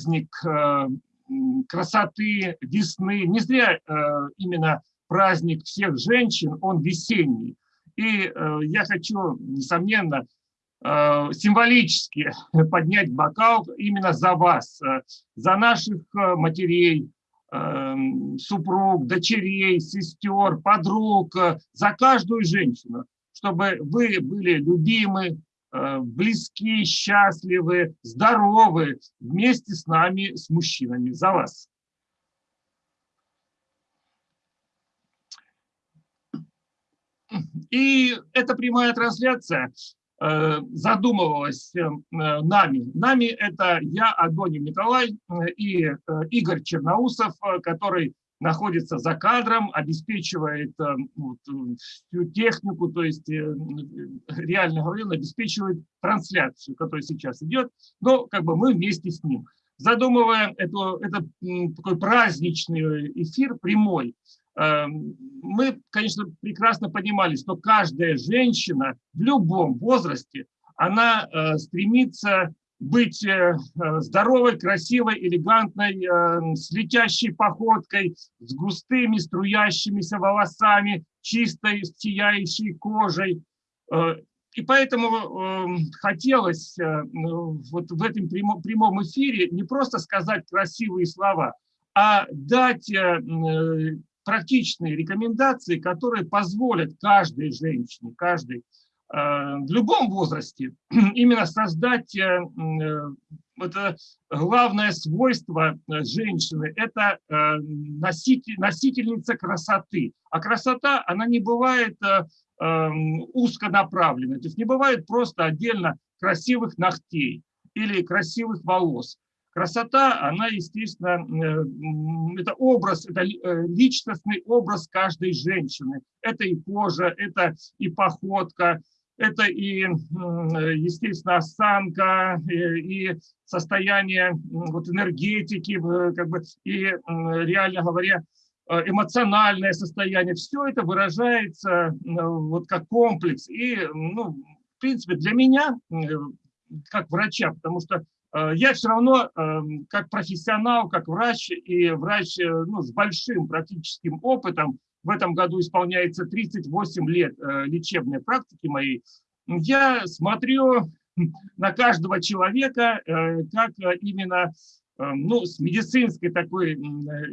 праздник красоты, весны. Не зря именно праздник всех женщин, он весенний. И я хочу, несомненно, символически поднять бокал именно за вас, за наших матерей, супруг, дочерей, сестер, подруг, э, за каждую женщину, чтобы вы были любимы, э, близки, счастливы, здоровы вместе с нами, с мужчинами, за вас. И эта прямая трансляция Э, задумывалась э, нами. Нами это я, Адонин Николай э, и Игорь Черноусов, который находится за кадром, обеспечивает вот, всю технику, то есть реально говоря, обеспечивает трансляцию, которая сейчас идет, но как бы мы вместе с ним. Задумывая это, это такой праздничный эфир прямой, мы, конечно, прекрасно понимали, что каждая женщина в любом возрасте, она э, стремится быть э, э, здоровой, красивой, элегантной, с летящей походкой, с густыми струящимися волосами, чистой, сияющей кожей. И поэтому эм, хотелось вот в этом прямом эфире не просто сказать красивые слова, а дать практичные рекомендации, которые позволят каждой женщине, каждой э, в любом возрасте именно создать э, э, это главное свойство женщины – это носитель, носительница красоты. А красота, она не бывает узконаправленной, то есть не бывает просто отдельно красивых ногтей или красивых волос. Красота, она, естественно, э, это образ, это э, личностный образ каждой женщины. Это и кожа, это и походка, это и, естественно, осанка, и состояние вот, энергетики, как бы, и, реально говоря, э, эмоциональное состояние. Все это выражается вот как комплекс. И, ну, в принципе, для меня, как врача, потому что Э, я все равно, как профессионал, как врач, и врач э, ну, с большим практическим опытом, в этом году исполняется 38 лет э, лечебной практики моей, я смотрю на каждого человека, как именно ну, с медицинской такой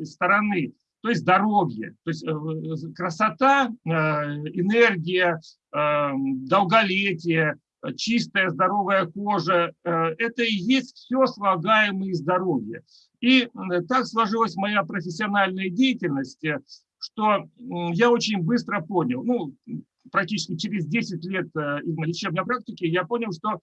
стороны, то есть здоровье, то есть красота, энергия, долголетие, Э, чистая, здоровая кожа, э, это и есть все слагаемое здоровье. И так сложилась моя профессиональная деятельность, э, что я очень быстро понял, ну, практически через 10 лет лечебной практики, я понял, что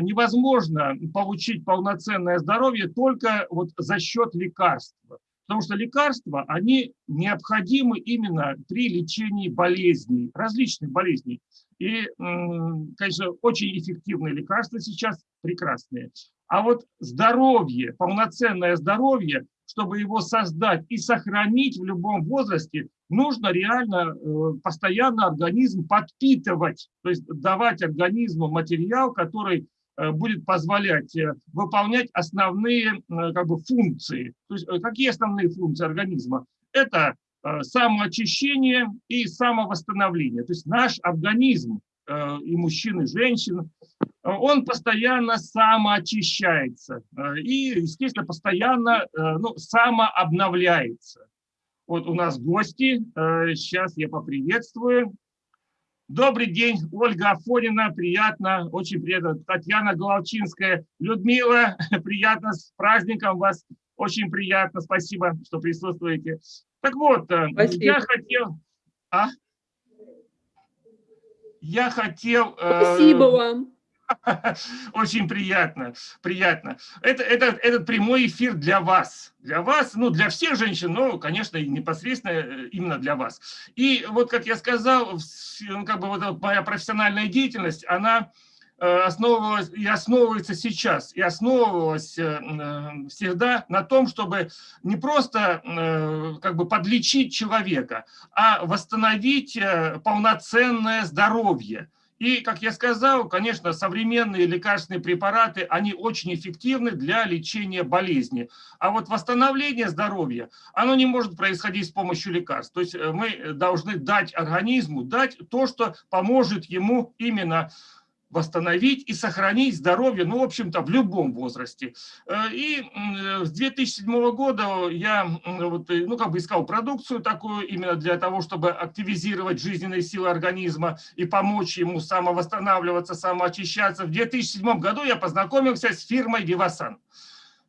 невозможно получить полноценное здоровье только вот за счет лекарства. Потому что лекарства, они необходимы именно при лечении болезней, различных болезней. И, конечно, очень эффективные лекарства сейчас, прекрасные. А вот здоровье, полноценное здоровье, чтобы его создать и сохранить в любом возрасте, нужно реально э, постоянно организм подпитывать, то есть давать организму материал, который э, будет позволять э, выполнять основные как бы, функции. То есть какие основные функции организма? Это самоочищение и самовосстановление. То есть наш организм, и мужчин, и женщин, он постоянно самоочищается и, естественно, постоянно э, ну, самообновляется. Вот у нас гости, сейчас я поприветствую. Добрый день, Ольга Афонина, приятно, очень приятно. Татьяна Головчинская, Людмила, приятно, с праздником вас, очень приятно, спасибо, что присутствуете. Так вот, э, Спасибо. я хотел... А? Я хотел... Э, Спасибо вам. Очень приятно, приятно. Это, это, этот прямой эфир для вас, для вас, ну, для всех женщин, но, конечно, непосредственно э, именно для вас. И вот, как я сказал, ну, как бы вот моя профессиональная деятельность, она Э, основывалась и основывается сейчас, и основывалась э, всегда на том, чтобы не просто как бы подлечить человека, а восстановить полноценное здоровье. И, как я сказал, конечно, современные лекарственные препараты, они очень эффективны для лечения болезни. А вот восстановление здоровья, оно не может происходить с помощью лекарств. То есть э, мы должны дать организму, дать то, что поможет ему именно восстановить и сохранить здоровье, ну, в общем-то, в любом возрасте. Э, и с 2007 года я, вот, э, ну, как бы искал продукцию такую именно для того, чтобы активизировать жизненные силы организма и помочь ему самовосстанавливаться, самоочищаться. В 2007 году я познакомился с фирмой Vivasan.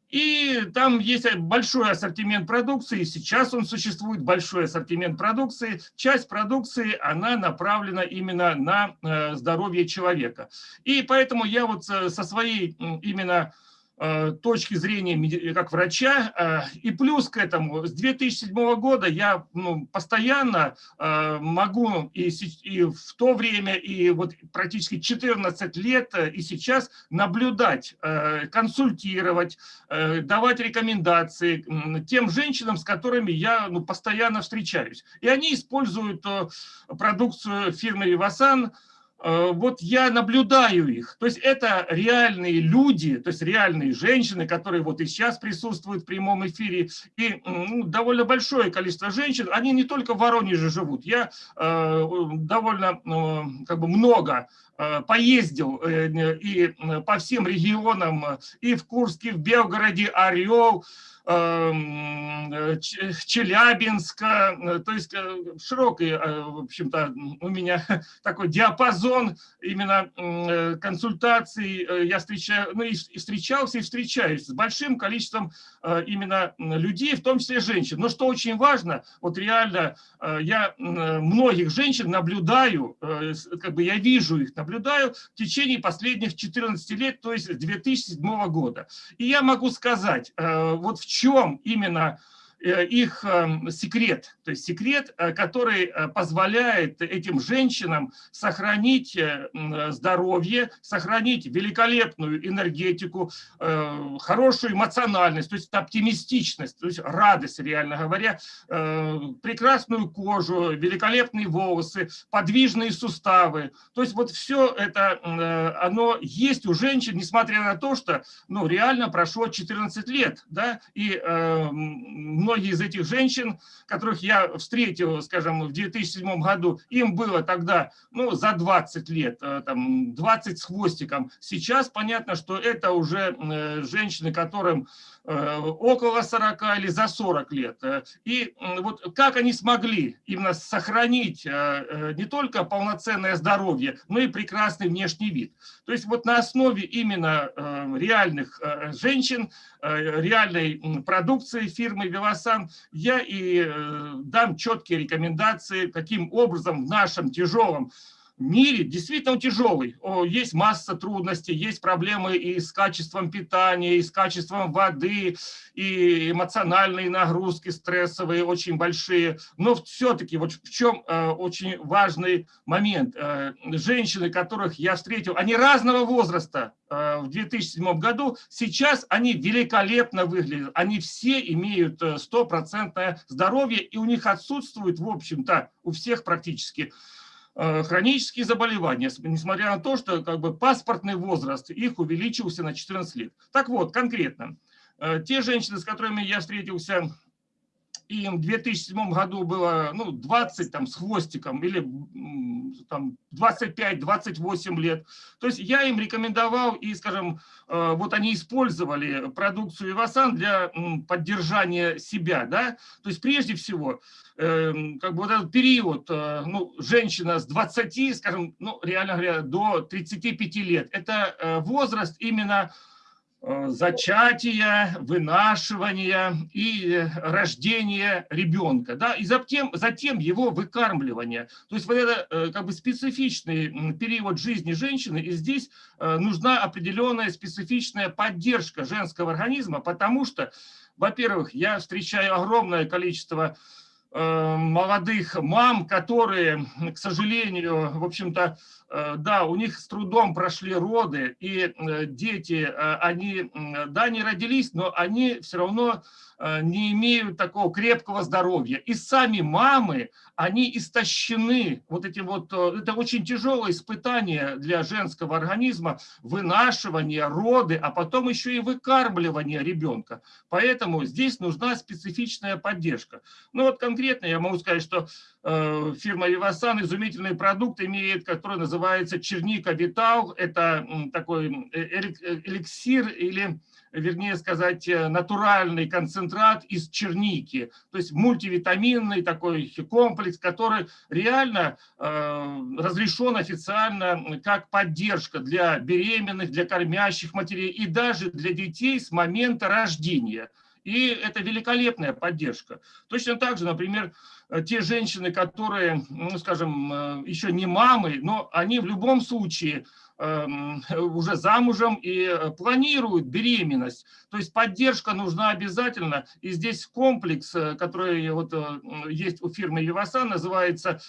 И там есть большой ассортимент продукции, сейчас он существует, большой ассортимент продукции. Часть продукции, она направлена именно на э, здоровье человека. И поэтому я вот со своей именно Э, точки зрения как врача. Э, и плюс к этому, с 2007 года я ну, постоянно э, могу и, и в то время, и вот практически 14 лет, и сейчас наблюдать, консультировать, давать рекомендации тем женщинам, с которыми я ну, постоянно встречаюсь. И они используют продукцию фирмы «Вивасан», Э, вот я наблюдаю их. То есть это реальные люди, то есть реальные женщины, которые вот и сейчас присутствуют в прямом эфире. И ну, довольно большое количество женщин, они не только в Воронеже живут. Я э, довольно э, как бы много э, поездил э, и по всем регионам, и в Курске, в Белгороде, Орел, Эм, э, Челябинска, э, то есть э, широкий, в общем-то, у меня такой диапазон именно консультаций. Я встречаю, ну и встречался и встречаюсь с большим количеством именно людей, в том числе женщин. Но что очень важно, вот реально я многих женщин наблюдаю, как бы я вижу их, наблюдаю в течение последних 14 лет, то есть с 2007 года. И я могу сказать, вот в чем именно Э, их эм, секрет, то есть секрет, э, который э, позволяет этим женщинам сохранить здоровье, сохранить великолепную энергетику, хорошую эмоциональность, то есть оптимистичность, то есть радость, реально говоря, прекрасную кожу, великолепные волосы, подвижные суставы. То есть вот все это, оно есть у женщин, несмотря на то, что ну, реально прошло 14 лет, да, и многие из этих женщин, которых я встретил, скажем, в 2007 году, им было тогда ну, за 20 лет, э, там, 20 с хвостиком. Сейчас понятно, что это уже э, женщины, которым около 40 или за 40 лет. И вот как они смогли именно сохранить не только полноценное здоровье, но и прекрасный внешний вид. То есть вот на основе именно реальных женщин, реальной продукции фирмы «Велос сам, я и э, дам четкие рекомендации, каким образом в нашем тяжелом мире, действительно тяжелый, есть масса трудностей, есть проблемы и с качеством питания, и с качеством воды, и эмоциональные нагрузки стрессовые очень большие, но все-таки вот в чем э, очень важный момент. Э, женщины, которых я встретил, они разного возраста, Э, в 2007 году, сейчас они великолепно выглядят. Они все имеют стопроцентное здоровье, и у них отсутствует, в общем-то, у всех практически хронические заболевания, несмотря на то, что как бы паспортный возраст их увеличился на 14 лет. Так вот, конкретно, те женщины, с которыми я встретился им в 2007 году было ну, 20 там, с хвостиком или там, 25-28 лет. То есть я им рекомендовал, и, скажем, э, вот они использовали продукцию Ивасан для поддержания себя. Да? То есть прежде всего, эм, как бы вот этот период, э, ну, женщина с 20, скажем, ну, реально говоря, до 35 лет, это э, возраст именно зачатия, вынашивания и рождения ребенка, да, и затем, затем его выкармливания. То есть вот это э, как бы специфичный период жизни женщины, и здесь э, нужна определенная специфичная поддержка женского организма, потому что, во-первых, я встречаю огромное количество молодых мам, которые, к сожалению, в общем-то, Э, да, у них с трудом прошли роды, и э, дети, э, они, да, не родились, но они все равно не имеют такого крепкого здоровья. И сами мамы, они истощены. Вот эти вот, это очень тяжелое испытание для женского организма, вынашивание, роды, а потом еще и выкармливание ребенка. Поэтому здесь нужна специфичная поддержка. Ну вот конкретно я могу сказать, что фирма Вивасан изумительный продукт имеет, который называется называется черника витал. Это такой э, э, эликсир или, вернее сказать, э, натуральный концентрат из черники. То есть мультивитаминный такой комплекс, который реально разрешен официально как поддержка для беременных, для кормящих матерей и даже для детей с момента рождения. И это великолепная поддержка. Точно так же, например, Э, те женщины, которые, ну, скажем, э, еще не мамы, но они в любом случае эм, уже замужем и э, планируют беременность. То есть поддержка нужна обязательно. И здесь комплекс, который вот есть у фирмы Вивасан, называется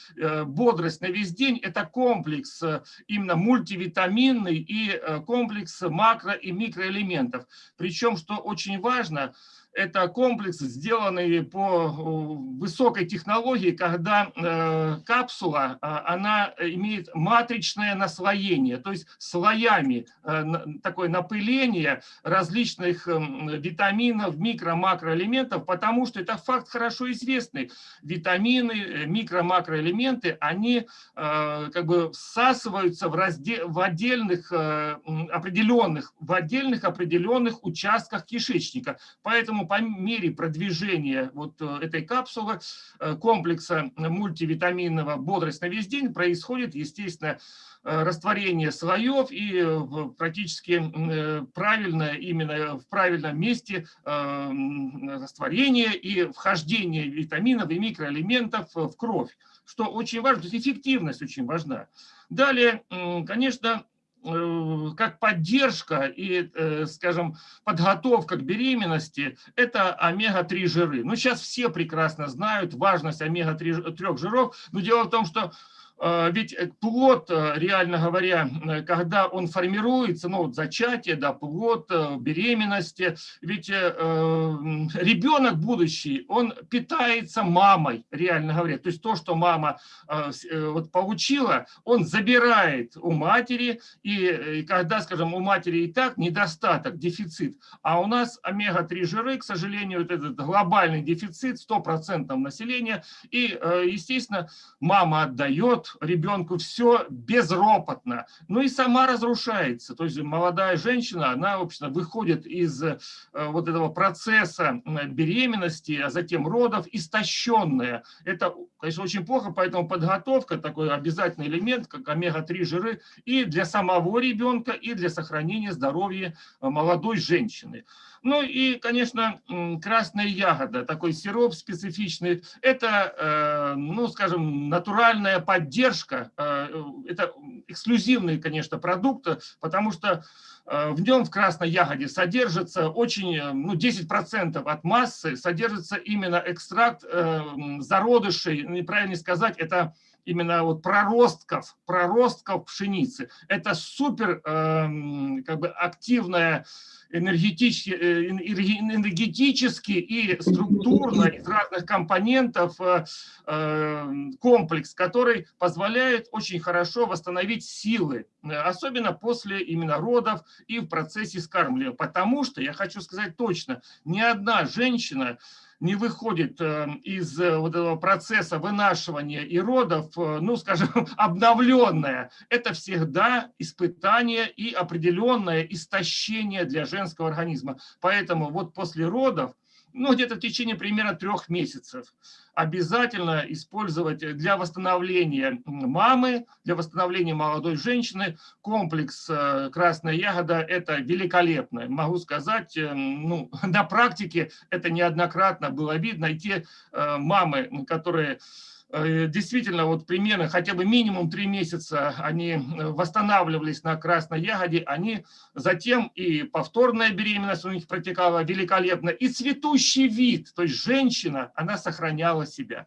«Бодрость на весь день». Это комплекс именно мультивитаминный и комплекс макро- и микроэлементов. Причем, что очень важно – это комплекс, сделанный по высокой технологии, когда э, капсула, а, она имеет матричное наслоение, то есть слоями э, такое напыление различных эм, витаминов, микро-макроэлементов, потому что это факт хорошо известный. Витамины, э, микро-макроэлементы, они как бы всасываются в, разде в отдельных определенных, в отдельных определенных участках кишечника. Поэтому по мере продвижения вот э, этой капсулы, э, комплекса мультивитаминного «Бодрость на весь день» происходит, естественно, э, растворение слоев и практически правильно, именно в правильном месте растворение и вхождение витаминов и микроэлементов в кровь, что очень важно, то есть эффективность очень важна. Далее, конечно, как поддержка и, э, скажем, подготовка к беременности – это омега-3 жиры. Ну, сейчас все прекрасно знают важность омега-3 жиров, но дело в том, что ведь э, плод, э, реально говоря, э, когда он формируется, ну, зачатие, да, плод, беременности, ведь ребенок будущий, он питается мамой, реально говоря. То есть то, что мама вот, получила, он забирает у матери, и когда, скажем, у матери и так недостаток, дефицит, а у нас омега-3 жиры, к сожалению, вот этот глобальный дефицит 100% населения, и, естественно, мама отдает, ребенку все безропотно, ну и сама разрушается. То есть молодая женщина, она, в общем выходит из э, вот этого процесса беременности, а затем родов, истощенная. Это, конечно, очень плохо, поэтому подготовка, такой обязательный элемент, как омега-3 жиры, и для самого ребенка, и для сохранения здоровья молодой женщины. Ну и, конечно, красная ягода, такой сироп специфичный. Это, э, ну, скажем, натуральная поддержка. Э, это эксклюзивный, конечно, продукт, потому что э, в нем в красной ягоде содержится очень, ну, 10% от массы, содержится именно экстракт зародышей, неправильно сказать, это именно вот проростков, проростков пшеницы. Это супер как бы активная энергетически, э, энергетически и структурно из разных компонентов э, э, комплекс, который позволяет очень хорошо восстановить силы, особенно после именно родов и в процессе скармливания. Потому что, я хочу сказать точно, ни одна женщина не выходит э, из э, вот этого процесса вынашивания и родов, э, ну, скажем, обновленная, это всегда испытание и определенное истощение для женского организма. Поэтому вот после родов ну, где-то в течение примерно трех месяцев. Обязательно использовать для восстановления мамы, для восстановления молодой женщины комплекс э, «Красная ягода» – это великолепно. Могу сказать, э, ну, на практике это неоднократно было видно. И те э, мамы, которые действительно, вот примерно хотя бы минимум три месяца они э, восстанавливались на красной ягоде, они затем и повторная беременность у них протекала великолепно, и цветущий вид, то есть женщина, она сохраняла себя.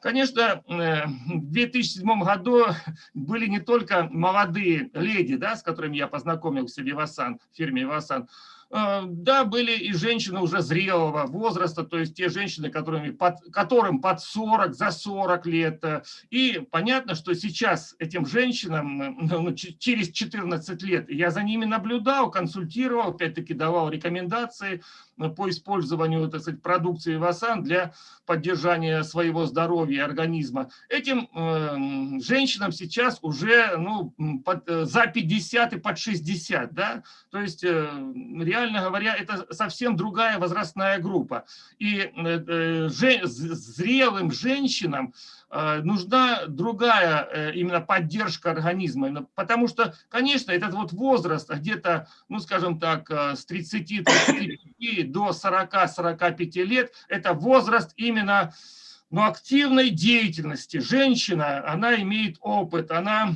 Конечно, в 2007 году были не только молодые леди, да, с которыми я познакомился в Вивасан, в фирме Вивасан, Э, да, были и женщины уже зрелого возраста, то есть те женщины, которыми, под, которым под 40, за 40 лет. И понятно, что сейчас этим женщинам ну, через 14 лет я за ними наблюдал, консультировал, опять-таки давал рекомендации по использованию так сказать, продукции Васан для поддержания своего здоровья и организма. Этим э, женщинам сейчас уже ну, под, э, за 50 и под 60. Да? То есть э, реально говоря, это совсем другая возрастная группа. И э, э, зрелым женщинам э, нужна другая именно поддержка организма. Потому что, конечно, этот вот возраст где-то, ну скажем так, с 30 до 40-45 лет, это возраст именно но активной деятельности. Женщина, она имеет опыт, она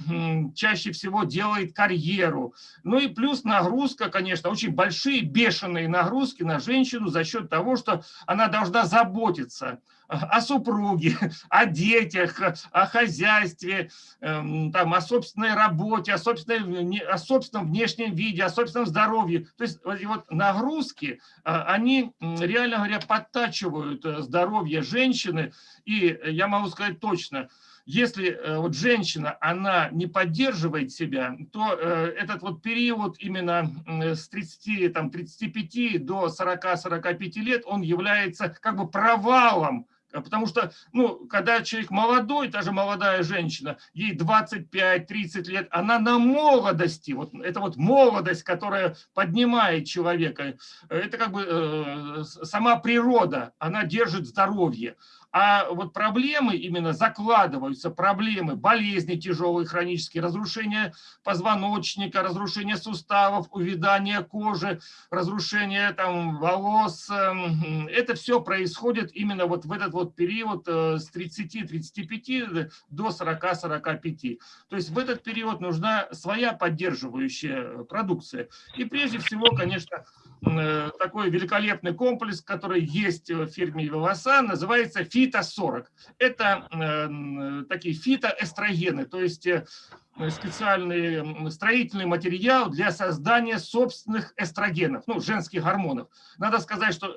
чаще всего делает карьеру. Ну и плюс нагрузка, конечно, очень большие, бешеные нагрузки на женщину за счет того, что она должна заботиться о супруге, о детях, о хозяйстве, эм, там, о собственной работе, о, о собственном внешнем виде, о собственном здоровье. То есть вот нагрузки, а, они, реально говоря, подтачивают э, здоровье женщины. И я могу сказать точно, если э, вот женщина, она не поддерживает себя, то э, этот вот период именно с 30, там, 35 до 40-45 лет, он является как бы провалом потому что, ну, когда человек молодой, даже молодая женщина, ей 25-30 лет, она на молодости, вот это вот молодость, которая поднимает человека, это как бы э, сама природа, она держит здоровье. А вот проблемы именно закладываются, проблемы, болезни тяжелые, хронические, разрушение позвоночника, разрушение суставов, увядание кожи, разрушение там, волос. Эм, это все происходит именно вот в этот вот период э, с 30-35 до 40-45. То есть в этот период нужна своя поддерживающая продукция. И прежде всего, конечно, Э, такой великолепный комплекс, который есть в фирме Вивасан, называется Фито-40. Это э, такие фитоэстрогены, то есть э, Э, специальный строительный материал для создания собственных эстрогенов, ну, женских гормонов. Надо сказать, что э,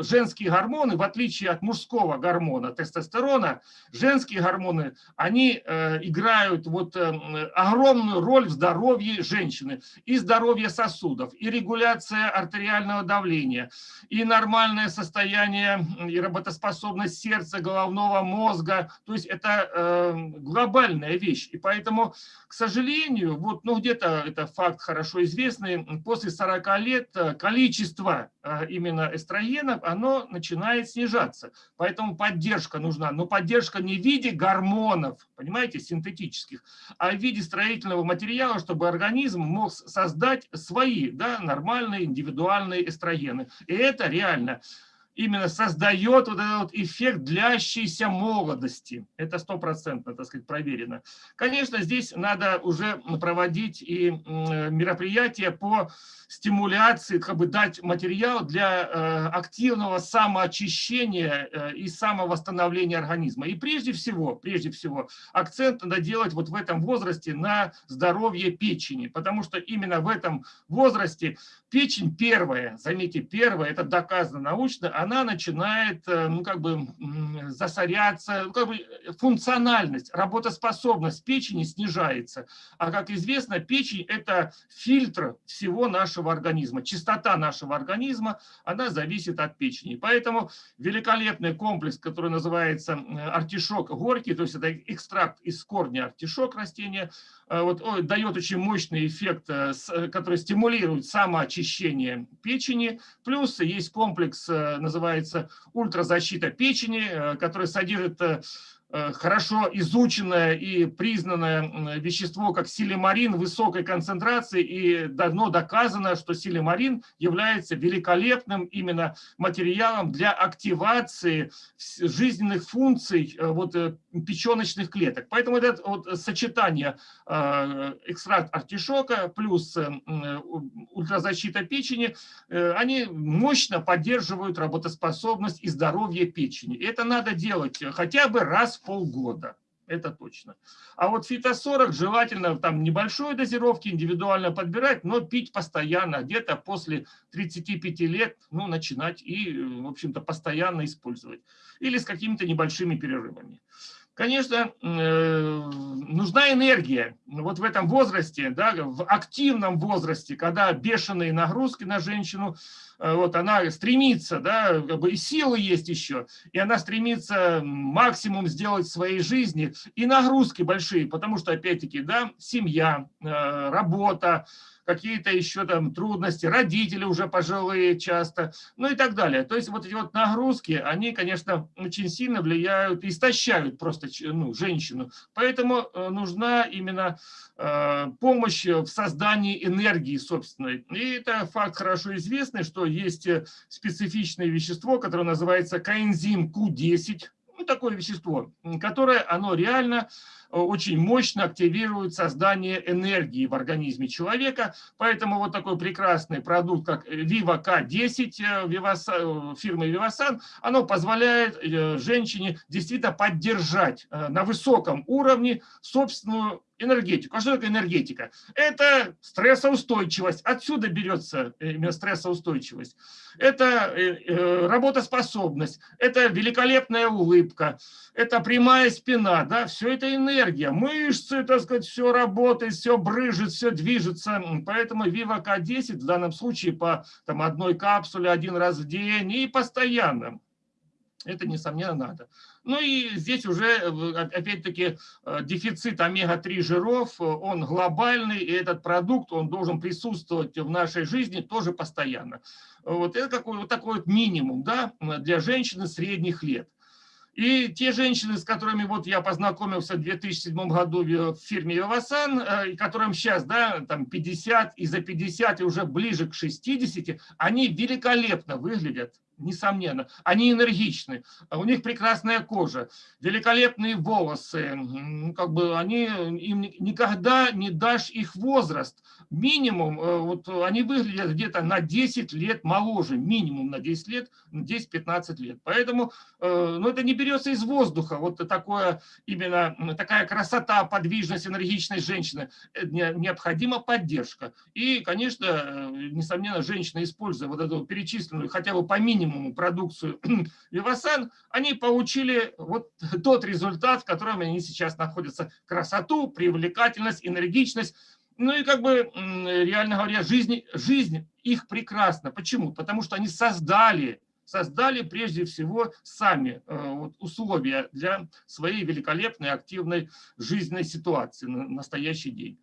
э, женские гормоны, в отличие от мужского гормона, тестостерона, женские гормоны, они играют вот огромную роль в здоровье женщины. И здоровье сосудов, и регуляция артериального давления, и нормальное состояние и работоспособность сердца, головного мозга. То есть это глобальная вещь. И поэтому к сожалению, вот, ну где-то это факт хорошо известный, после 40 лет э, количество э, именно эстрогенов, оно начинает снижаться. Поэтому поддержка нужна. Но поддержка не в виде гормонов, понимаете, синтетических, а в виде строительного материала, чтобы организм мог создать свои да, нормальные индивидуальные эстрогены. И это реально именно создает вот этот вот эффект длящейся молодости. Это стопроцентно, так сказать, проверено. Конечно, здесь надо уже проводить и мероприятия по стимуляции, как бы дать материал для э, активного самоочищения э, и самовосстановления организма. И прежде всего, прежде всего, акцент надо делать вот в этом возрасте на здоровье печени, потому что именно в этом возрасте печень первая, заметьте, первая, это доказано научно, она начинает, э, ну, как бы, засоряться, ну, как бы функциональность, работоспособность печени снижается. А, как известно, печень – это фильтр всего нашего организма. Чистота нашего организма, она зависит от печени. Поэтому великолепный комплекс, который называется артишок горький, то есть это экстракт из корня артишок растения, э, вот, о, дает очень мощный эффект, э, который стимулирует самоочищение печени. Плюс есть комплекс, называется ультразащита печени, который содержит Э, хорошо изученное и признанное вещество, как силимарин высокой концентрации, и давно доказано, что силимарин является великолепным именно материалом для активации жизненных функций э, вот, э, печеночных клеток. Поэтому это вот сочетание экстракт артишока плюс ультразащита печени, они мощно поддерживают работоспособность и здоровье печени. Это надо делать хотя бы раз полгода это точно. А вот фито-40 желательно там небольшой дозировки индивидуально подбирать, но пить постоянно, где-то после 35 лет, ну, начинать и, в общем-то, постоянно использовать. Или с какими-то небольшими перерывами. Конечно, э, нужна энергия. Вот в этом возрасте, да, в активном возрасте, когда бешеные нагрузки на женщину, э, вот она стремится, да, как бы и силы есть еще, и она стремится максимум сделать в своей жизни, и нагрузки большие, потому что, опять-таки, да, семья, э, работа, какие-то еще там трудности, родители уже пожилые часто, ну и так далее. То есть вот эти вот нагрузки, они, конечно, очень сильно влияют, истощают просто ну, женщину. Поэтому э, нужна именно э, помощь в создании энергии собственной. И это факт хорошо известный, что есть э, специфичное вещество, которое называется коэнзим Q10, ну, такое вещество, которое оно реально очень мощно активирует создание энергии в организме человека. Поэтому вот такой прекрасный продукт, как Viva K10 э, фирмы Vivasan, оно позволяет э, женщине действительно поддержать на высоком уровне собственную энергетику. А что такое энергетика? Это стрессоустойчивость. Отсюда берется именно стрессоустойчивость. Это э, э, работоспособность, это великолепная улыбка, это прямая спина, да, все это энергия. Мышцы, так сказать, все работает, все брыжет, все движется. Поэтому Viva K10 в данном случае по там, одной капсуле один раз в день и постоянно. Это, несомненно, надо. Ну и здесь уже, э, опять-таки, э, дефицит омега-3 жиров, э, он глобальный, и этот продукт, он должен присутствовать в нашей жизни тоже постоянно. Вот это какой вот такой вот минимум да, для женщины средних лет. И те женщины, с которыми вот я познакомился в 2007 году в фирме Вивасан, и которым сейчас да, там 50 и за 50 и уже ближе к 60, они великолепно выглядят несомненно. Они энергичны, у них прекрасная кожа, великолепные волосы. Как бы они, им никогда не дашь их возраст. Минимум, э, вот они выглядят где-то на 10 лет моложе, минимум на 10 лет, 10-15 лет. Поэтому э, ну, это не берется из воздуха, вот такое, именно такая красота, подвижность, энергичность женщины. Э, необходима поддержка. И, конечно, несомненно, женщина, используя вот эту перечисленную хотя бы по минимуму минимуму продукцию Вивасан, они получили вот тот результат, в котором они сейчас находятся. Красоту, привлекательность, энергичность. Ну и как бы, реально говоря, жизнь, жизнь их прекрасна. Почему? Потому что они создали создали прежде всего сами э, вот, условия для своей великолепной активной жизненной ситуации на настоящий день.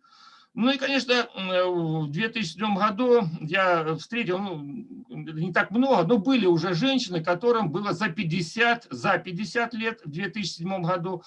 Ну и, конечно, в 2007 году я встретил, ну, не так много, но были уже женщины, которым было за 50, за 50 лет в 2007 году.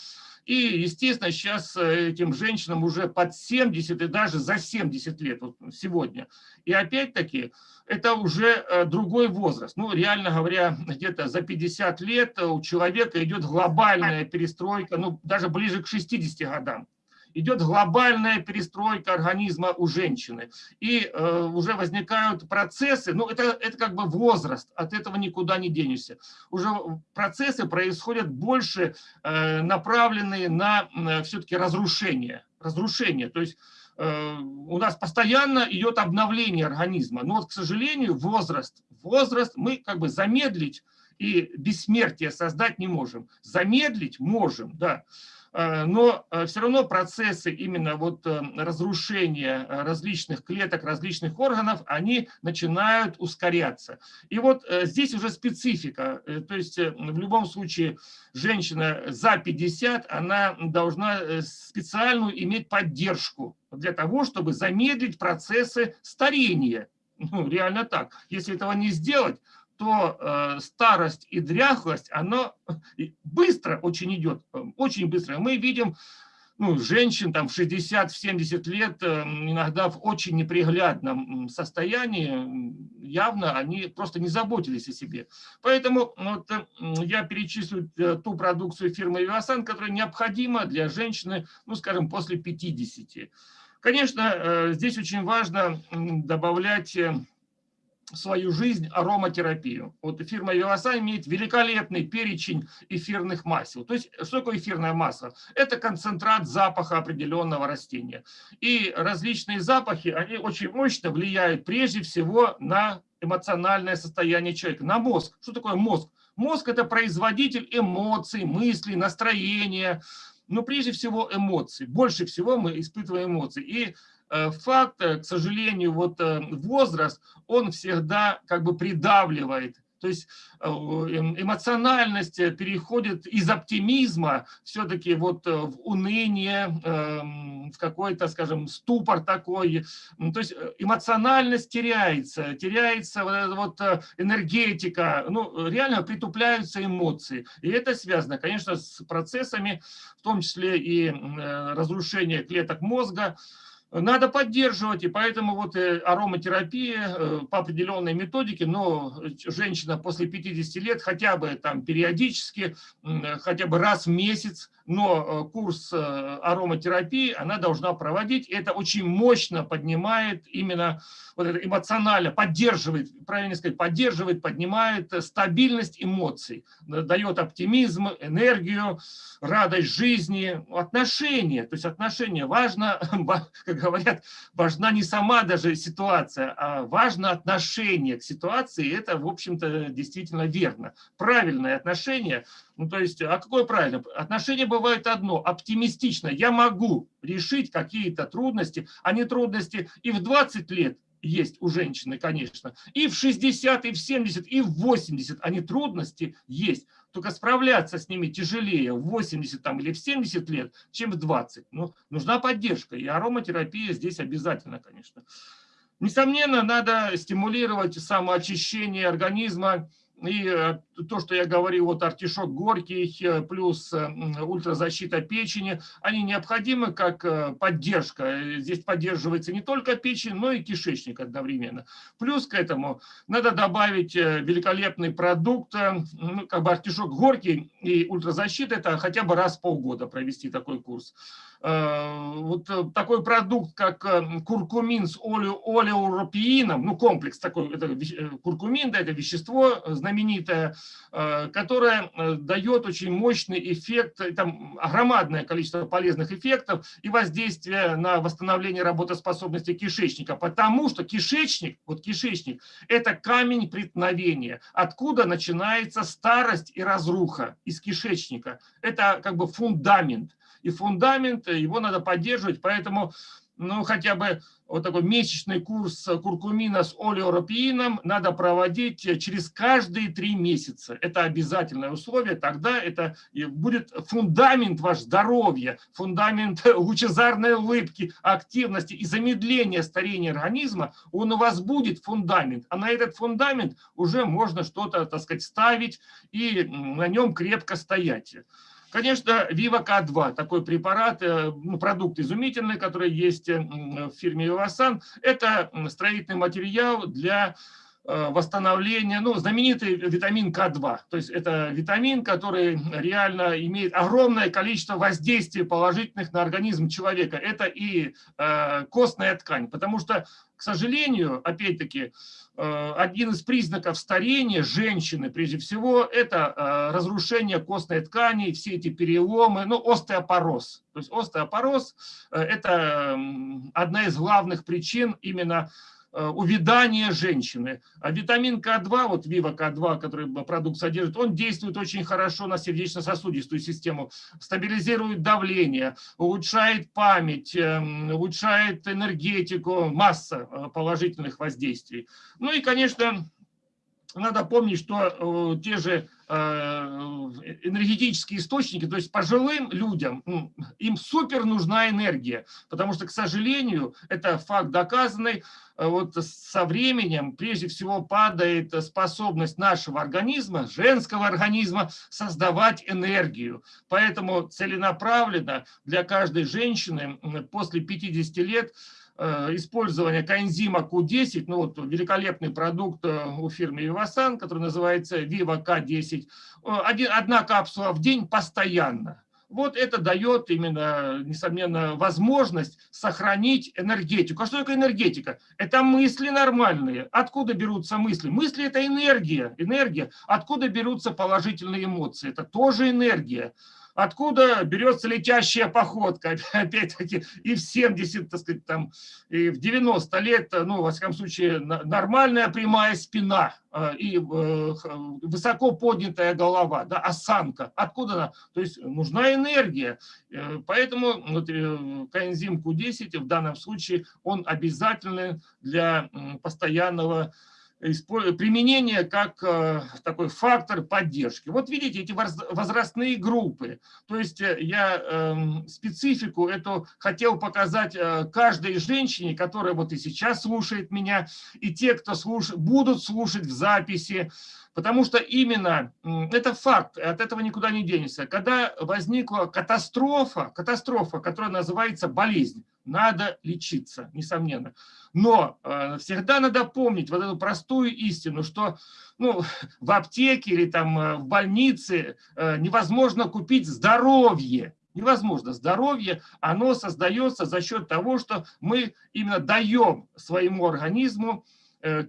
И, естественно, сейчас э, этим женщинам уже под 70 и даже за 70 лет вот сегодня. И опять-таки, это уже э, другой возраст. Ну, реально говоря, где-то за 50 лет у человека идет глобальная перестройка, ну, даже ближе к 60 годам идет глобальная перестройка организма у женщины. И э, уже возникают процессы, ну это, это как бы возраст, от этого никуда не денешься. Уже процессы происходят больше э, направленные на э, все-таки разрушение. Разрушение, то есть э, у нас постоянно идет обновление организма. Но вот, к сожалению, возраст, возраст мы как бы замедлить и бессмертие создать не можем. Замедлить можем, да. Э, но э, все равно процессы именно вот э, разрушения различных клеток, различных органов, они начинают ускоряться. И вот здесь уже специфика, то есть в любом случае женщина за 50, она должна специальную иметь поддержку для того, чтобы замедлить процессы старения. Ну, реально так. Если этого не сделать, то э, старость и дряхлость, она быстро очень идет, э, очень быстро. Мы видим ну, женщин там в 60-70 лет, э, иногда в очень неприглядном состоянии, явно они просто не заботились о себе. Поэтому вот, я перечислю ту продукцию фирмы Вивасан, которая необходима для женщины, ну, скажем, после 50. Конечно, здесь очень важно добавлять свою жизнь ароматерапию. Вот фирма Вивасан имеет великолепный перечень эфирных масел. То есть, что такое эфирное масло? Это концентрат запаха определенного растения. И различные запахи, они очень мощно влияют прежде всего на эмоциональное состояние человека, на мозг. Что такое мозг? Мозг – это производитель эмоций, мыслей, настроения, но прежде всего эмоций. Больше всего мы испытываем эмоции. И факт, э, к сожалению, вот э, возраст, он всегда как бы придавливает. То есть эм, эмоциональность переходит из оптимизма все-таки вот в уныние, эм, в какой-то, скажем, ступор такой. То есть эмоциональность теряется, теряется вот энергетика, ну, реально притупляются эмоции. И это связано, конечно, с процессами, в том числе и разрушение клеток мозга, надо поддерживать, и поэтому вот э, ароматерапия э, по определенной методике, но женщина после 50 лет хотя бы там периодически, хотя бы раз в месяц но э, курс ароматерапии она должна проводить. Это очень мощно поднимает именно вот это эмоционально, поддерживает, правильно сказать, поддерживает, поднимает стабильность эмоций, дает оптимизм, энергию, радость жизни, отношения. То есть отношения важно, как говорят, важна не сама даже ситуация, а важно отношение к ситуации. Это, в общем-то, действительно верно. Правильное отношение – ну, то есть, а какое правильно? Отношение бывает одно, оптимистично. Я могу решить какие-то трудности, а не трудности и в 20 лет есть у женщины, конечно, и в 60, и в 70, и в 80, они трудности есть. Только справляться с ними тяжелее в 80 там, или в 70 лет, чем в 20. Ну, нужна поддержка, и ароматерапия здесь обязательно, конечно. Несомненно, надо стимулировать самоочищение организма, и э, то, что я говорил, вот артишок горький э, плюс э, ультразащита печени, они необходимы как поддержка. Здесь поддерживается не только печень, но и кишечник одновременно. Плюс к этому надо добавить великолепный продукт, ну, как бы артишок горький и ультразащита, это хотя бы раз в полгода провести такой курс. Вот такой продукт, как куркумин с олеуропиином, ну комплекс такой, это куркумин, да, это вещество, знаменитая, э, которая э, дает очень мощный эффект, э, там громадное количество полезных эффектов и воздействие на восстановление работоспособности кишечника, потому что кишечник, вот кишечник, это камень преткновения, откуда начинается старость и разруха из кишечника. Это как бы фундамент. И фундамент, его надо поддерживать, поэтому ну, хотя бы вот такой месячный курс куркумина с олеоропиином надо проводить через каждые три месяца. Это обязательное условие, тогда это будет фундамент ваш здоровья, фундамент лучезарной улыбки, активности и замедления старения организма, он у вас будет фундамент, а на этот фундамент уже можно что-то, так сказать, ставить и на нем крепко стоять. Конечно, Viva K2, такой препарат, э, продукт изумительный, который есть э, в фирме Вивасан, это строительный материал для э, восстановления, ну, знаменитый витамин К2. То есть это витамин, который реально имеет огромное количество воздействий положительных на организм человека. Это и костная ткань, потому что, к сожалению, опять-таки, Э, один из признаков старения женщины, прежде всего, это э, разрушение костной ткани, все эти переломы, ну, остеопороз. То есть остеопороз – э, это одна из главных причин именно увядания женщины. А витамин К2, вот Вива К2, который продукт содержит, он действует очень хорошо на сердечно-сосудистую систему, стабилизирует давление, улучшает память, улучшает энергетику, масса положительных воздействий. Ну и, конечно, надо помнить, что э, те же э, энергетические источники, то есть пожилым людям, им супер нужна энергия, потому что, к сожалению, это факт доказанный, э, вот со временем прежде всего падает способность нашего организма, женского организма, создавать энергию. Поэтому целенаправленно для каждой женщины после 50 лет Э, использования коэнзима Q10, ну вот великолепный продукт э, у фирмы Vivasan, который называется Viva K10, одна капсула в день постоянно. Вот это дает именно, несомненно, возможность сохранить энергетику. А что такое энергетика? Это мысли нормальные. Откуда берутся мысли? Мысли – это энергия. Энергия. Откуда берутся положительные эмоции? Это тоже энергия. Откуда берется летящая походка, опять-таки, и в 70, так сказать, там, и в 90 лет, ну, во всяком случае, нормальная прямая спина э, и э, высоко поднятая голова, да, осанка. Откуда она? То есть нужна энергия. Э, поэтому вот, коэнзим Q10 в данном случае, он обязательный для постоянного применение как э, такой фактор поддержки. Вот видите, эти возрастные группы. То есть э, я эм, специфику эту хотел показать э, каждой женщине, которая вот и сейчас слушает меня, и те, кто слуш... будут слушать в записи, Потому что именно это факт, от этого никуда не денешься. Когда возникла катастрофа, катастрофа, которая называется болезнь, надо лечиться, несомненно. Но э, всегда надо помнить вот эту простую истину, что ну, в аптеке или там э, в больнице э, невозможно купить здоровье. Невозможно. Здоровье, оно создается за счет того, что мы именно даем своему организму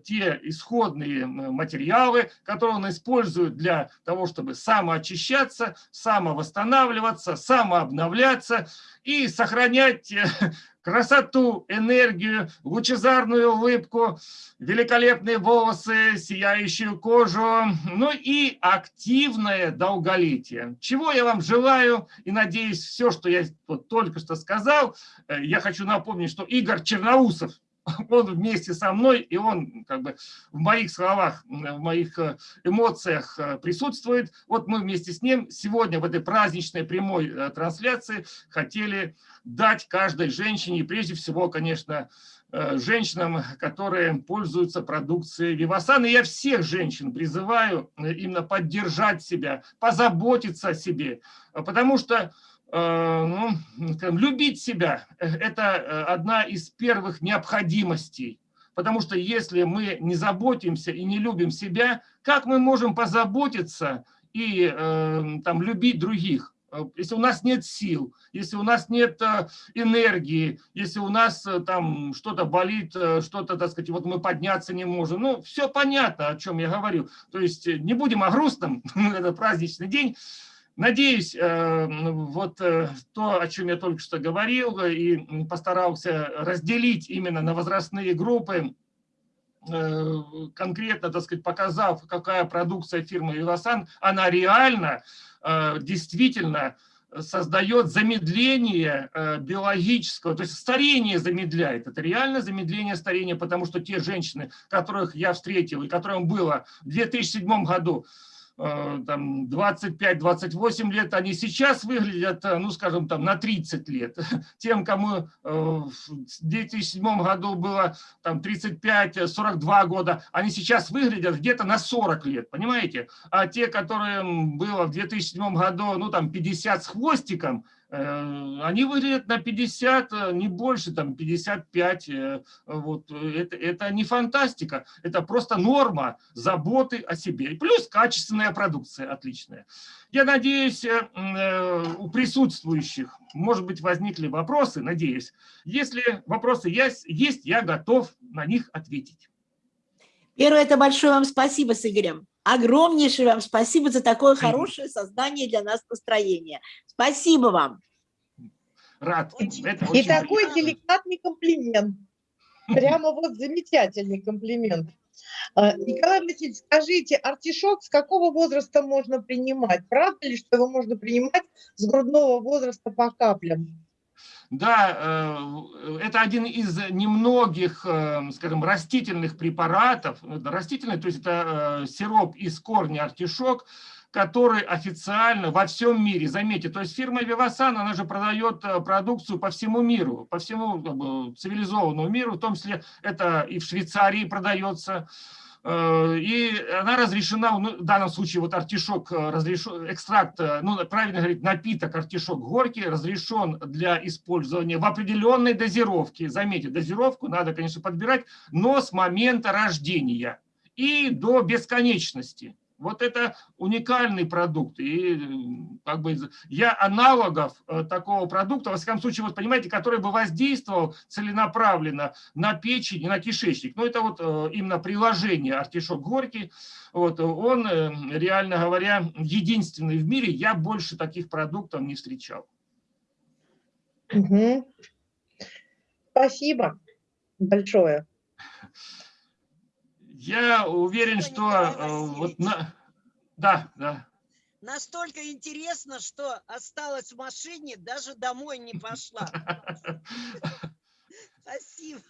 те исходные материалы, которые он использует для того, чтобы самоочищаться, самовосстанавливаться, самообновляться и сохранять э, красоту, энергию, лучезарную улыбку, великолепные волосы, сияющую кожу, ну и активное долголетие. Чего я вам желаю и надеюсь, все, что я вот только что сказал, э, я хочу напомнить, что Игорь Черноусов, он вместе со мной, и он как бы в моих словах, в моих э, эмоциях э, присутствует. Вот мы вместе с ним сегодня в этой праздничной прямой э, трансляции хотели дать каждой женщине, и прежде всего, конечно, женщинам, которые пользуются продукцией Вивасан. И я всех женщин призываю именно поддержать себя, позаботиться о себе, потому что Э, ну, любить себя – это э, одна из первых необходимостей. Потому что если мы не заботимся и не любим себя, как мы можем позаботиться и э, там, любить других? Если у нас нет сил, если у нас нет энергии, если у нас там что-то болит, что-то, так сказать, вот мы подняться не можем. Ну, все понятно, о чем я говорю. То есть не будем о грустном, это праздничный день. Надеюсь, э, вот э, то, о чем я только что говорил, и постарался разделить именно на возрастные группы, э, конкретно, так сказать, показав, какая продукция фирмы «Вивасан», она реально, действительно создает замедление биологического, то есть старение замедляет. Это реально замедление старения, потому что те женщины, которых я встретил и которым было в 2007 году там 25-28 лет, они сейчас выглядят, э, ну скажем, там на 30 лет. Тем, кому э, в 2007 году было там 35-42 года, они сейчас выглядят где-то на 40 лет, понимаете? А те, которые было в 2007 году, ну там 50 с хвостиком, Э, они выглядят на 50, э, не больше, там 55. Э, вот. Это, это не фантастика, это просто норма заботы о себе. Плюс качественная продукция отличная. Я надеюсь, у присутствующих, может быть, возникли вопросы, надеюсь. Если вопросы есть, есть я готов на них ответить. Первое, это большое вам спасибо с Игорем. Огромнейшее вам спасибо за такое хорошее создание для нас настроения. Спасибо вам. Рад. Это И такой приятно. деликатный комплимент. Прямо вот замечательный комплимент. А, Николай Васильевич, скажите, артишок с какого возраста можно принимать? Правда ли, что его можно принимать с грудного возраста по каплям? Да, э, это один из немногих, э, скажем, растительных препаратов, растительный, то есть это э, сироп из корня артишок, который официально во всем мире, заметьте, то есть фирма Vivasan, она же продает продукцию по всему миру, по всему цивилизованному миру, в том числе это и в Швейцарии продается, Э, и она разрешена, ну, в данном случае вот артишок, э, разрешен, экстракт, э, ну, правильно говорить, напиток артишок горький разрешен для использования в определенной дозировке. Заметьте, дозировку надо, конечно, подбирать, но с момента рождения и до бесконечности. Вот это уникальный продукт. И как бы я аналогов э, такого продукта, во всяком случае, вот понимаете, который бы воздействовал целенаправленно на печень и на кишечник. Ну, это вот э, именно приложение артишок горький. Вот, он, э, реально говоря, единственный в мире. Я больше таких продуктов не встречал. Угу. Спасибо большое. Я уверен, что э, вот на... Да, да. Настолько интересно, что осталась в машине, даже домой не пошла. Спасибо.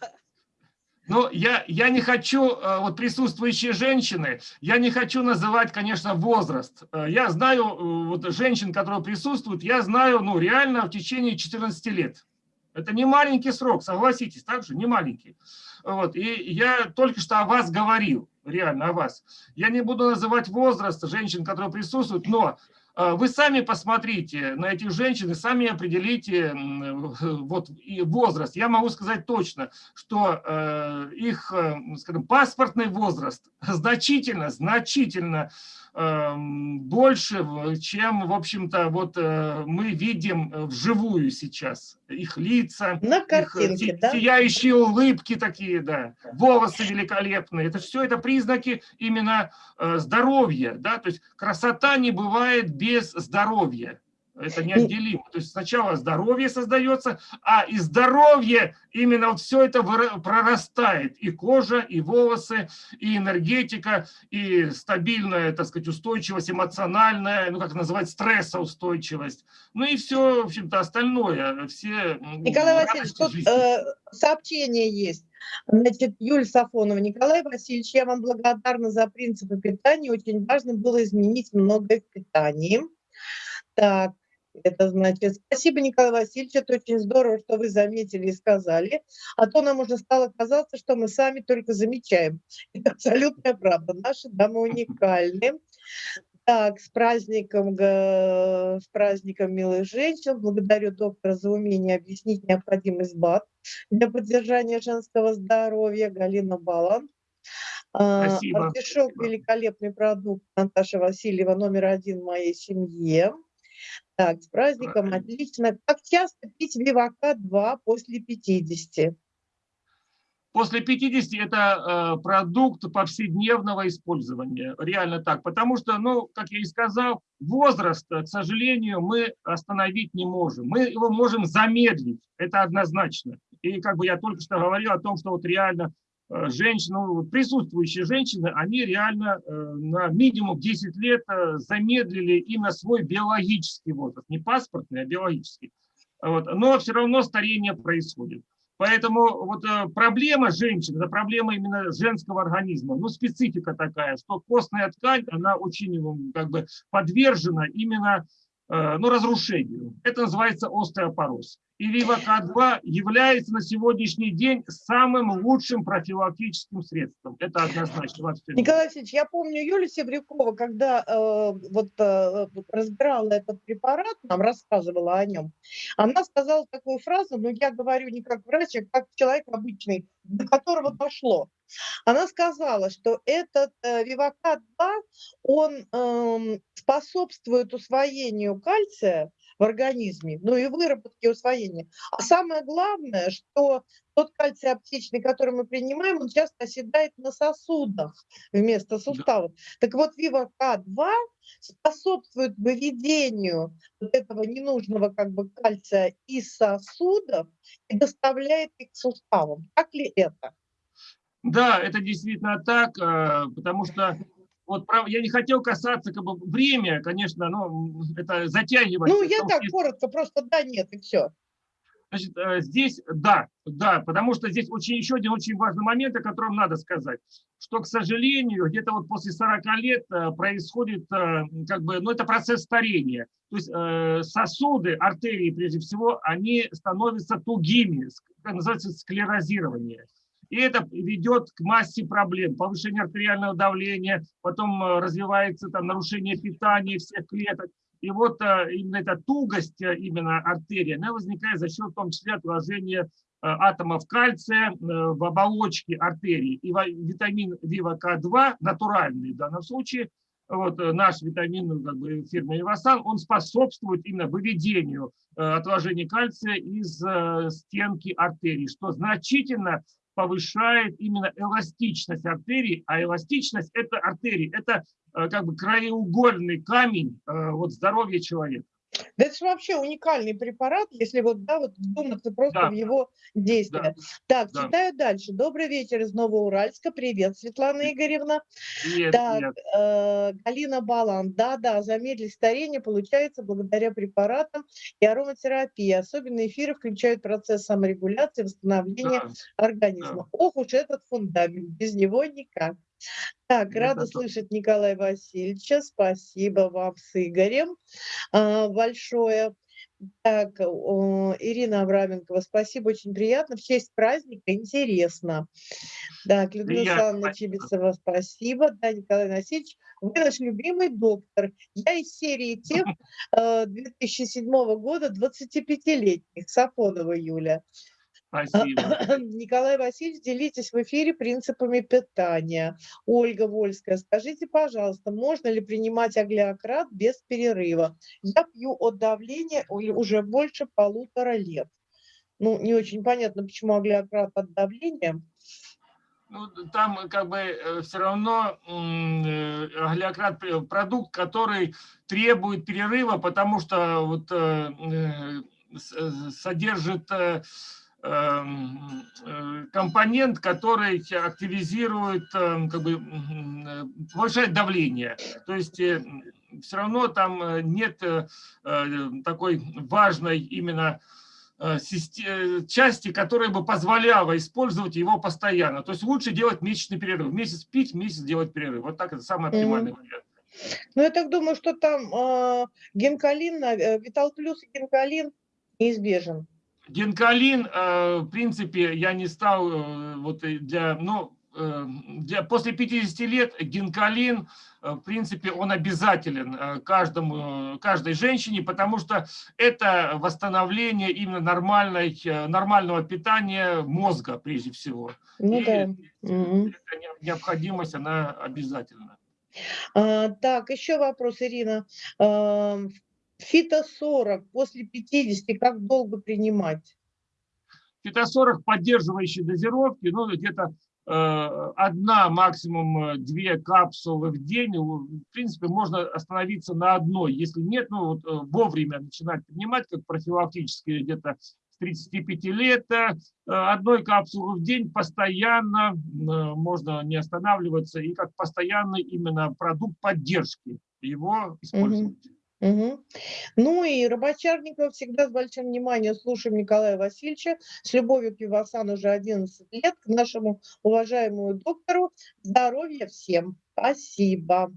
Ну, я, я не хочу, э, вот присутствующие женщины, я не хочу называть, конечно, возраст. Э, я знаю, вот женщин, которые присутствуют, я знаю, ну, реально в течение 14 лет. Это не маленький срок, согласитесь, так же, не маленький. Вот, и я только что о вас говорил, реально о вас. Я не буду называть возраст женщин, которые присутствуют, но э, вы сами посмотрите на этих женщин и сами определите вот, возраст. Я могу сказать точно, что э, их, э, скажем, паспортный возраст значительно, значительно больше, чем, в общем-то, вот э, мы видим э, вживую сейчас. Их лица, На картинке, их да? сияющие улыбки такие, да, волосы великолепные. Это все это признаки именно э, здоровья, да, то есть красота не бывает без здоровья. Это неотделимо. То есть сначала здоровье создается, а из здоровья именно вот все это прорастает. И кожа, и волосы, и энергетика, и стабильная, так сказать, устойчивость эмоциональная, ну как называть, стрессоустойчивость. Ну и все, в общем-то, остальное. Все Николай Васильевич, тут э, сообщение есть. Значит, Юль Сафонова, Николай Васильевич, я вам благодарна за принципы питания. Очень важно было изменить многое в питании. Так, это значит, спасибо, Николай Васильевич, это очень здорово, что вы заметили и сказали. А то нам уже стало казаться, что мы сами только замечаем. Это абсолютная правда. Наши дамы уникальны. Так, с праздником, с праздником милых женщин. Благодарю доктора за умение объяснить необходимость БАД для поддержания женского здоровья. Галина Балан. А, Спасибо. Артишок – великолепный продукт. Наташа Васильева, номер один в моей семье. Так, с праздником, отлично. Как часто пить Вивака-2 после 50? После 50 это э, продукт повседневного использования, реально так. Потому что, ну, как я и сказал, возраст, к сожалению, мы остановить не можем. Мы его можем замедлить, это однозначно. И как бы я только что говорил о том, что вот реально Э, женщины, ну, присутствующие женщины, они реально э, на минимум 10 лет э, замедлили именно свой биологический возраст, не паспортный, а биологический. Вот. Но все равно старение происходит. Поэтому вот проблема женщин, это проблема именно женского организма, ну специфика такая, что костная ткань, она очень как бы подвержена именно ну, разрушению. Это называется остеопороз и Вивака-2 является на сегодняшний день самым лучшим профилактическим средством. Это однозначно. Николай Васильевич, я помню Юлию Севрюкова, когда э, вот э, разбирала этот препарат, нам рассказывала о нем, она сказала такую фразу, но я говорю не как врач, а как человек обычный, до которого дошло. Она сказала, что этот э, Вивака-2, он э, способствует усвоению кальция в организме, ну и выработке и усвоения. А самое главное, что тот кальций аптечный, который мы принимаем, он часто оседает на сосудах вместо суставов. Так вот, Вива-К2 способствует выведению вот этого ненужного как бы кальция из сосудов и доставляет их к суставам. Так ли это? Да, это действительно так, э, потому что вот я не хотел касаться как бы время, конечно, но это затягивать. Ну, я так что... коротко, просто да, нет, и все. Значит, э, здесь да, да, потому что здесь очень, еще один очень важный момент, о котором надо сказать, что, к сожалению, где-то вот после 40 лет э, происходит, э, как бы, ну, это процесс старения. То есть сосуды, артерии, прежде всего, они становятся тугими, называется склерозирование. И это ведет к массе проблем. Повышение артериального давления, потом э, развивается там, нарушение питания всех клеток. И вот э, именно эта тугость э, именно артерии, она возникает за счет в том числе отложения атомов кальция в оболочке артерии. И витамин ВИВАК2, натуральный в данном случае, вот наш витамин ну, как бы, фирмы Ивасан, он способствует именно выведению отложения кальция из стенки артерий, что значительно повышает именно эластичность артерий, а эластичность – это артерии, это как бы краеугольный камень вот, здоровья человека. Да это же вообще уникальный препарат, если вот, да, вот вдуматься просто да. в его действия. Да. Так, да. читаю дальше. Добрый вечер из Новоуральска. Привет, Светлана Игоревна. Привет, так, привет. Э, Галина Балан. Да, да, замедлить старение получается благодаря препаратам и ароматерапии. Особенно эфиры включают процесс саморегуляции, восстановления да. организма. Да. Ох уж этот фундамент, без него никак. Так, рада слышать Николая Васильевича. Спасибо вам с Игорем а, большое. Так, Ирина Авраменкова, спасибо, очень приятно. В честь праздника интересно. Так, Людмила Александровна Чебисова, спасибо. Да, Николай Васильевич, вы наш любимый доктор. Я из серии тех 2007 года 25-летних, Сафонова Юля. Спасибо. Николай Васильевич, делитесь в эфире принципами питания. Ольга Вольская, скажите, пожалуйста, можно ли принимать аглиократ без перерыва? Я пью от давления уже больше полутора лет. Ну, не очень понятно, почему аглиократ от давления. Ну, там как бы э, все равно э, аглиократ продукт, который требует перерыва, потому что вот э, содержит э, компонент, который активизирует, эм, как бы, э, повышает давление. То есть э, все равно там нет такой важной именно части, которая бы позволяла использовать его постоянно. То есть лучше делать месячный перерыв. Месяц пить, месяц делать перерыв. Вот так это самый оптимальный mm -hmm. вариант. Ну, я так думаю, что там э, генкалин, э, Витал Плюс и генкалин неизбежен. Генкалин, э, в принципе, я не стал э, вот для, ну, э, для, после 50 лет генкалин, в принципе, он обязателен каждому, каждой женщине, потому что это восстановление именно нормальной, нормального питания мозга, прежде всего. Ну, И да. эта необходимость, она обязательна. А, так, еще вопрос, Ирина. А, Фито-40 после 50 как долго принимать? Фито-40 поддерживающие дозировки, ну где-то э, одна, максимум э, две капсулы в день. В принципе, можно остановиться на одной. Если нет, ну вот, э, вовремя начинать принимать, как профилактические где-то с 35 лет, одной капсулы в день постоянно можно не останавливаться и как постоянный именно продукт поддержки его использовать. -hmm. Угу. Ну и Рыбачарников всегда с большим вниманием слушаем Николая Васильевича. С любовью к Вивасан уже 11 лет. К нашему уважаемому доктору. Здоровья всем. Спасибо.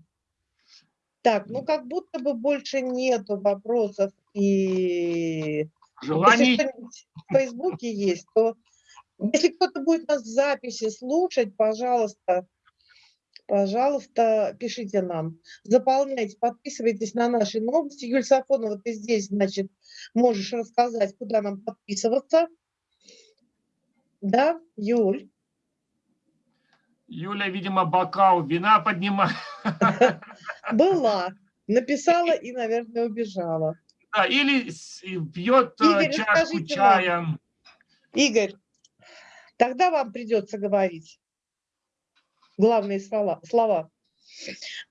Так, ну как будто бы больше нету вопросов и... Желаний. Если в Фейсбуке есть, то если кто-то будет нас в записи слушать, пожалуйста, пожалуйста, пишите нам. Заполняйте, подписывайтесь на наши новости. Юль Сафонова, ты здесь, значит, можешь рассказать, куда нам подписываться. Да, Юль? Юля, видимо, бокал вина поднимает. Была. Написала и, наверное, убежала. Да, или пьет э, Игорь, чашку чая. Нам. Игорь, тогда вам придется говорить главные слова. слова.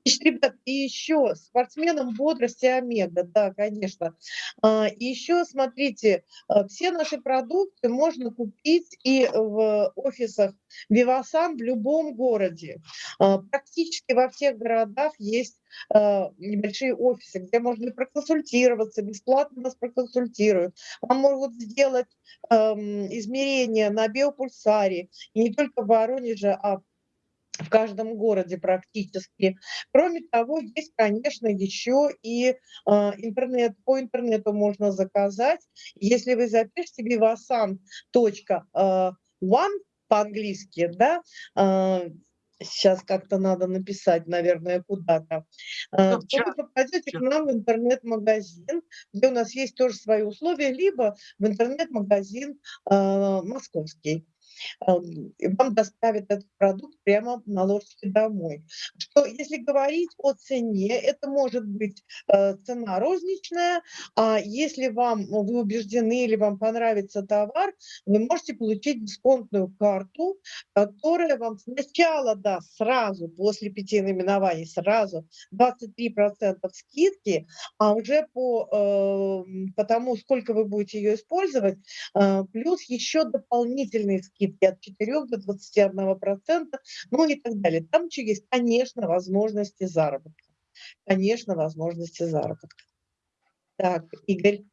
Значит, ребят, и еще спортсменам бодрости омега, да, конечно. А, и еще, смотрите, а, все наши продукты можно купить и в офисах Вивасан в любом городе. А, практически во всех городах есть небольшие офисы, где можно проконсультироваться, бесплатно нас проконсультируют. Вам могут сделать измерения на биопульсаре, и не только в Воронеже, а в каждом городе практически. Кроме того, есть, конечно, еще и э, интернет. По интернету можно заказать. Если вы запишете vivasan.one по-английски, да, э, сейчас как-то надо написать, наверное, куда-то, то вы попадете к нам в интернет-магазин, где у нас есть тоже свои условия, либо в интернет-магазин э, московский. Вам доставят этот продукт прямо на ложечке домой. Что, если говорить о цене, это может быть цена розничная, а если вам, вы убеждены или вам понравится товар, вы можете получить дисконтную карту, которая вам сначала даст сразу, после пяти наименований, сразу 23% скидки, а уже по, э, по тому, сколько вы будете ее использовать, э, плюс еще дополнительные скидки от 4 до 21%, ну и так далее. Там еще есть, конечно, возможности заработка. Конечно, возможности заработка. Так, Игорь.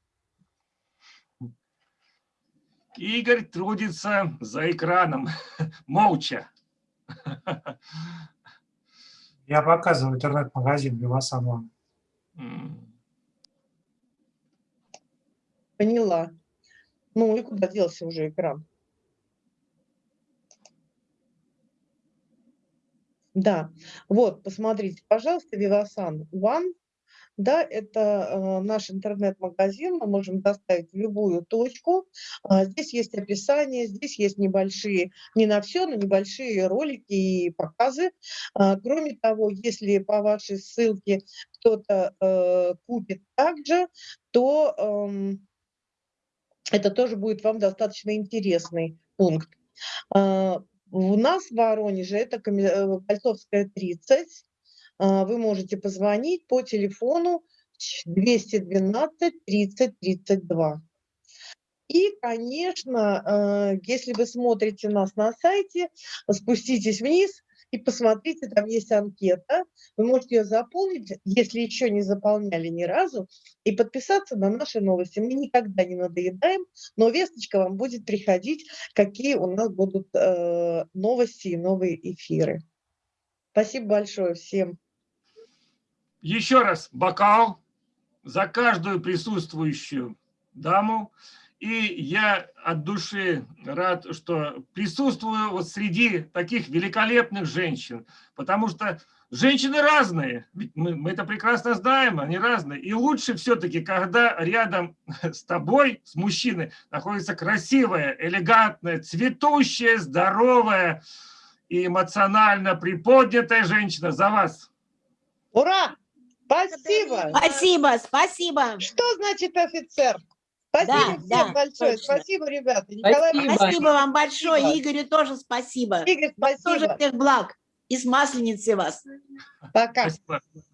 Игорь трудится за экраном, молча. Я показываю интернет-магазин Белосанова. Поняла. Ну и куда делся уже экран? Да, вот, посмотрите, пожалуйста, Vivasan One да, это э, наш интернет-магазин, мы можем доставить в любую точку. А, здесь есть описание, здесь есть небольшие, не на все, но небольшие ролики и показы. А, кроме того, если по вашей ссылке кто-то э, купит также, то э, это тоже будет вам достаточно интересный пункт. А, у нас в Воронеже это э, Кольцовская 30, а, вы можете позвонить по телефону 212 30 32. И, конечно, а, если вы смотрите нас на сайте, спуститесь вниз и посмотрите, там есть анкета. Вы можете ее заполнить, если еще не заполняли ни разу, и подписаться на наши новости. Мы никогда не надоедаем, но весточка вам будет приходить, какие у нас будут э, новости и новые эфиры. Спасибо большое всем. Еще раз бокал за каждую присутствующую даму. И я от души рад, что присутствую вот среди таких великолепных женщин, потому что женщины разные, мы, мы это прекрасно знаем, они разные. И лучше все-таки, когда рядом с тобой, с мужчиной, находится красивая, элегантная, цветущая, здоровая и эмоционально приподнятая женщина. За вас! Ура! Спасибо. Спасибо, спасибо. Что значит офицер? Спасибо Да, всем да, большое. точно. Спасибо, ребята. Николай, Спасибо, спасибо. вам большое, Спасибо. Игорю тоже спасибо. Игорь, Вам тоже спасибо. всех благ. И с масленицей вас. Пока. Спасибо.